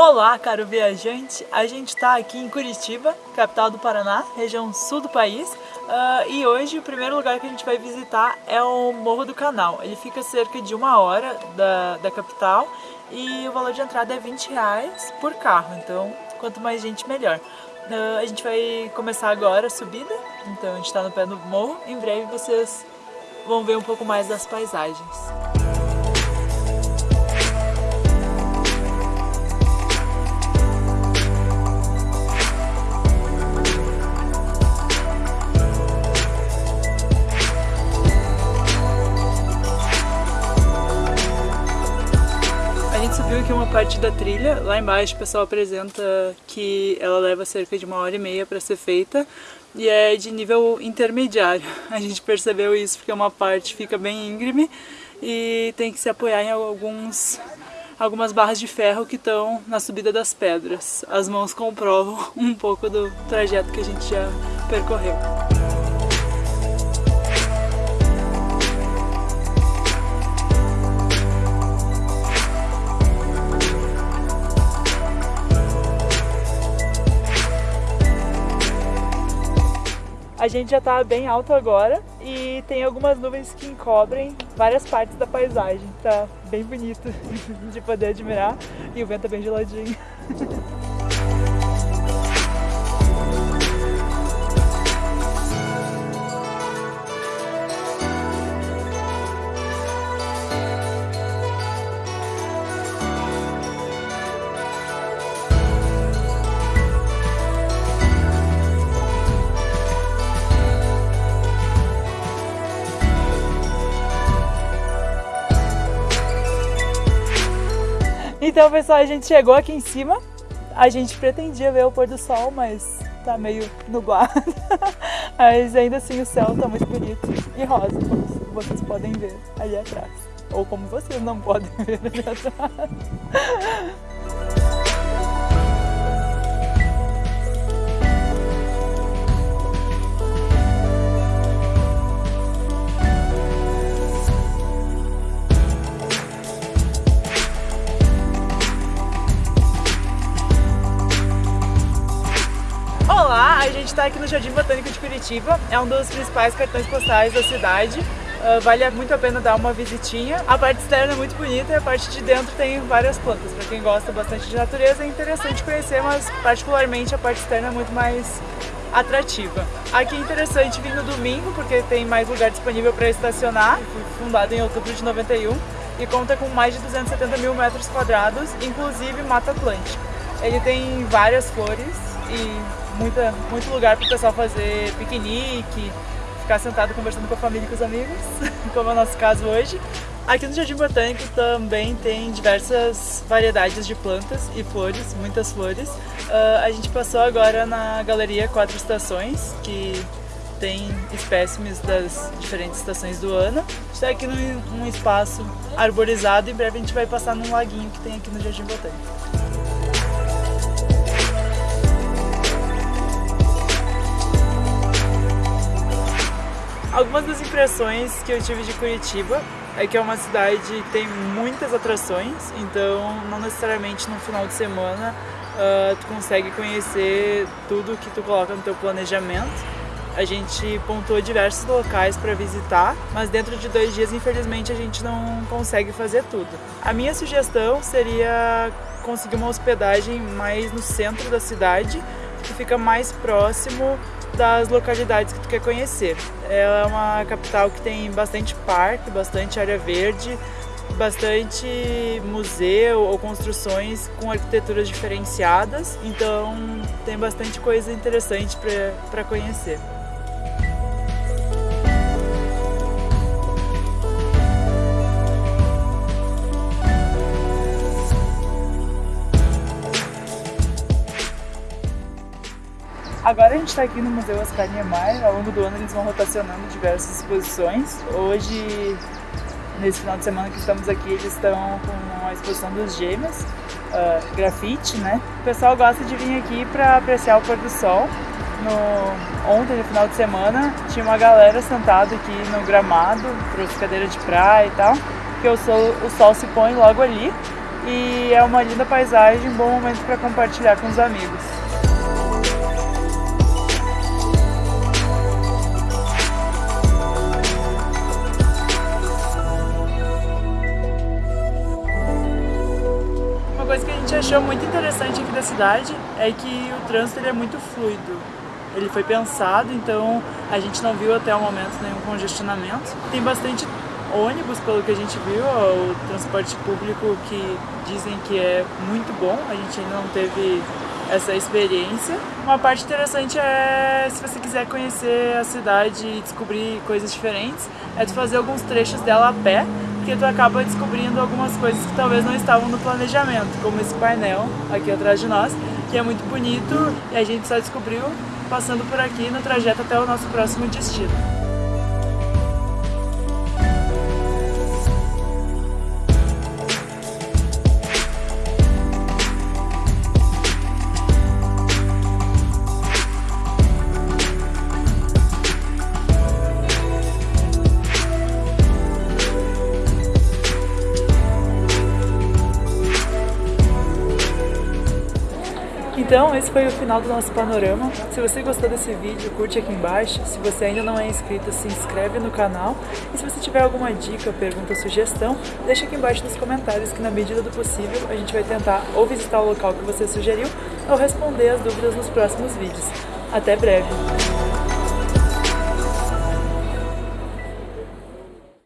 Olá, caro viajante! A gente está aqui em Curitiba, capital do Paraná, região sul do país, uh, e hoje o primeiro lugar que a gente vai visitar é o Morro do Canal. Ele fica cerca de uma hora da, da capital e o valor de entrada é 20 reais por carro, então quanto mais gente melhor. Uh, a gente vai começar agora a subida, então a gente está no pé do morro, em breve vocês vão ver um pouco mais das paisagens. Aqui uma parte da trilha, lá embaixo o pessoal apresenta que ela leva cerca de uma hora e meia para ser feita e é de nível intermediário. A gente percebeu isso porque uma parte fica bem íngreme e tem que se apoiar em alguns, algumas barras de ferro que estão na subida das pedras. As mãos comprovam um pouco do trajeto que a gente já percorreu. A gente já está bem alto agora e tem algumas nuvens que encobrem várias partes da paisagem. Tá bem bonito de poder admirar e o vento é bem geladinho. Então, pessoal, a gente chegou aqui em cima. A gente pretendia ver o pôr do sol, mas tá meio nublado. mas ainda assim o céu tá muito bonito e rosa, como vocês podem ver ali atrás. Ou como vocês não podem ver ali atrás. Está aqui no Jardim Botânico de Curitiba, é um dos principais cartões postais da cidade. Uh, vale muito a pena dar uma visitinha. A parte externa é muito bonita e a parte de dentro tem várias plantas. Para quem gosta bastante de natureza é interessante conhecer, mas particularmente a parte externa é muito mais atrativa. Aqui é interessante vir no domingo porque tem mais lugar disponível para estacionar. Foi fundado em outubro de 91 e conta com mais de 270 mil metros quadrados, inclusive Mata Atlântica. Ele tem várias flores e muita, muito lugar para o pessoal fazer piquenique, ficar sentado conversando com a família e com os amigos, como é o nosso caso hoje. Aqui no Jardim Botânico também tem diversas variedades de plantas e flores, muitas flores. Uh, a gente passou agora na Galeria Quatro Estações, que tem espécimes das diferentes estações do ano. Está aqui num, num espaço arborizado e em breve a gente vai passar num laguinho que tem aqui no Jardim Botânico. Impressões que eu tive de Curitiba é que é uma cidade que tem muitas atrações, então não necessariamente no final de semana uh, tu consegue conhecer tudo que tu coloca no teu planejamento. A gente pontuou diversos locais para visitar, mas dentro de dois dias, infelizmente, a gente não consegue fazer tudo. A minha sugestão seria conseguir uma hospedagem mais no centro da cidade, que fica mais próximo das localidades que tu quer conhecer. Ela é uma capital que tem bastante parque, bastante área verde, bastante museu ou construções com arquiteturas diferenciadas, então tem bastante coisa interessante para conhecer. Agora a gente está aqui no Museu Oscar Niemeyer, ao longo do ano eles vão rotacionando diversas exposições. Hoje, nesse final de semana que estamos aqui, eles estão com a exposição dos gêmeos, uh, grafite, né? O pessoal gosta de vir aqui para apreciar o pôr do sol. No, ontem, no final de semana, tinha uma galera sentada aqui no gramado, trouxe cadeira de praia e tal, porque o sol, o sol se põe logo ali e é uma linda paisagem, um bom momento para compartilhar com os amigos. Coisa que a gente achou muito interessante aqui da cidade é que o trânsito ele é muito fluido. Ele foi pensado, então a gente não viu até o momento nenhum congestionamento. Tem bastante ônibus, pelo que a gente viu, o transporte público que dizem que é muito bom, a gente ainda não teve essa experiência. Uma parte interessante é, se você quiser conhecer a cidade e descobrir coisas diferentes, é tu fazer alguns trechos dela a pé, porque tu acaba descobrindo algumas coisas que talvez não estavam no planejamento, como esse painel aqui atrás de nós, que é muito bonito e a gente só descobriu passando por aqui no trajeto até o nosso próximo destino. Então, esse foi o final do nosso panorama. Se você gostou desse vídeo, curte aqui embaixo. Se você ainda não é inscrito, se inscreve no canal. E se você tiver alguma dica, pergunta ou sugestão, deixa aqui embaixo nos comentários que na medida do possível a gente vai tentar ou visitar o local que você sugeriu ou responder as dúvidas nos próximos vídeos. Até breve!